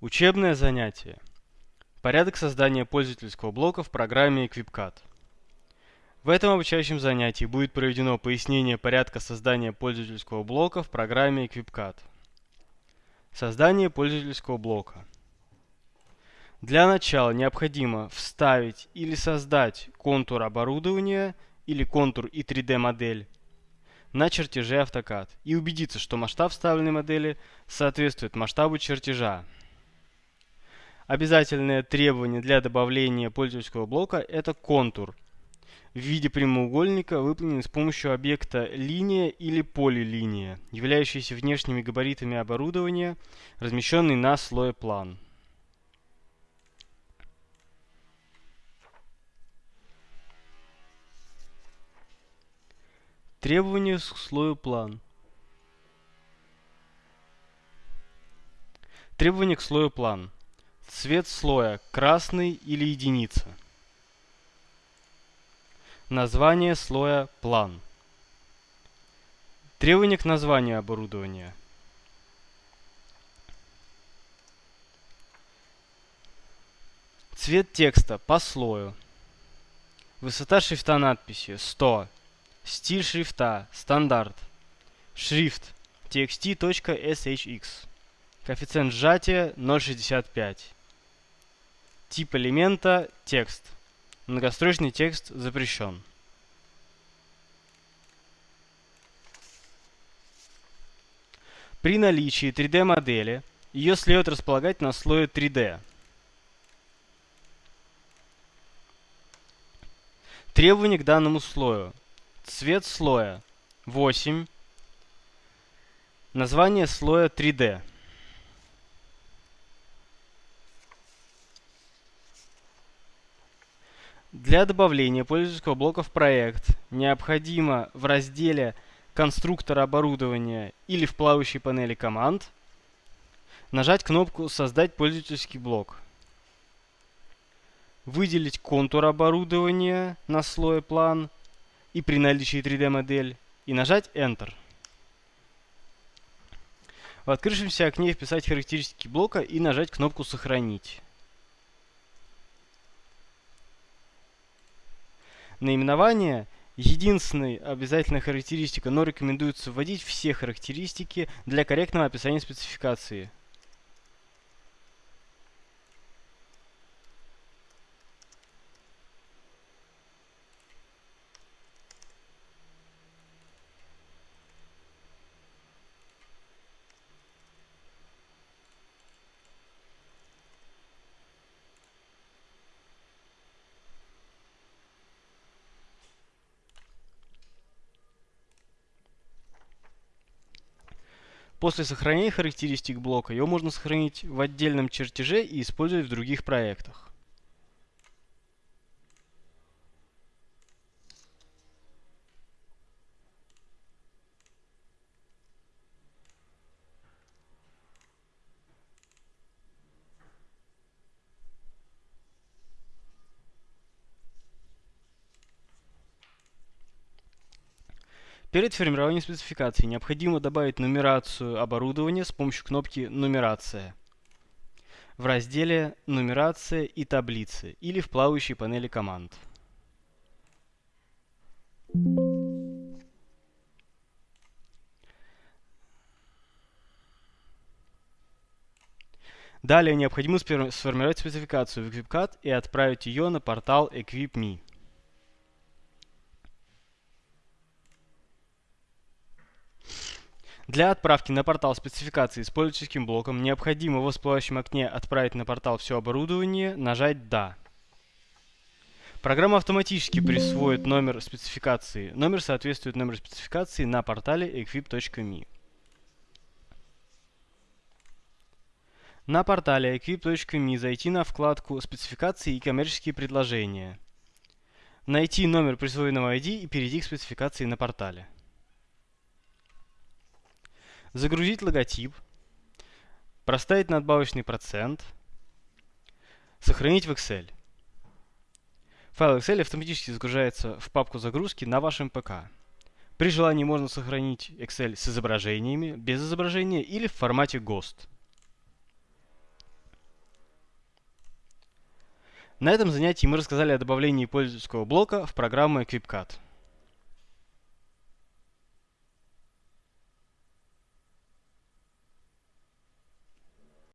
Учебное занятие. Порядок создания пользовательского блока в программе EquipCAD. В этом обучающем занятии будет проведено пояснение порядка создания пользовательского блока в программе EquipCAD. Создание пользовательского блока. Для начала необходимо вставить или создать контур оборудования или контур и 3D модель на чертеже AutoCAD и убедиться, что масштаб вставленной модели соответствует масштабу чертежа. Обязательное требование для добавления пользовательского блока – это контур в виде прямоугольника, выполненный с помощью объекта линия или полилиния, являющийся внешними габаритами оборудования, размещенный на слое план. Требования к слою план. Требования к слою план. Цвет слоя красный или единица. Название слоя план. Требования к названию оборудования. Цвет текста по слою. Высота шрифта надписи 100. Стиль шрифта стандарт. Шрифт txt.shx. Коэффициент сжатия 0.65. Тип элемента – текст. Многострочный текст запрещен. При наличии 3D-модели ее следует располагать на слое 3D. Требования к данному слою. Цвет слоя 8. Название слоя 3D. Для добавления пользовательского блока в проект необходимо в разделе «Конструктор оборудования» или в плавающей панели команд нажать кнопку «Создать пользовательский блок», выделить контур оборудования на слое «План» и при наличии 3D-модель и нажать Enter. В открывшемся окне вписать характеристики блока и нажать кнопку «Сохранить». Наименование – единственная обязательная характеристика, но рекомендуется вводить все характеристики для корректного описания спецификации. После сохранения характеристик блока его можно сохранить в отдельном чертеже и использовать в других проектах. Перед формированием спецификации необходимо добавить нумерацию оборудования с помощью кнопки «Нумерация» в разделе «Нумерация и таблицы» или в плавающей панели команд. Далее необходимо сформировать спецификацию в EquipCAD и отправить ее на портал EquipMe. Для отправки на портал спецификации с пользовательским блоком необходимо в всплывающем окне «Отправить на портал все оборудование» нажать «Да». Программа автоматически присвоит номер спецификации. Номер соответствует номеру спецификации на портале equip.me. На портале equip.me зайти на вкладку «Спецификации и коммерческие предложения». Найти номер присвоенного ID и перейти к спецификации на портале загрузить логотип, проставить надбавочный процент, сохранить в Excel. Файл Excel автоматически загружается в папку загрузки на вашем ПК. При желании можно сохранить Excel с изображениями, без изображения или в формате ГОСТ. На этом занятии мы рассказали о добавлении пользовательского блока в программу EquipCAD.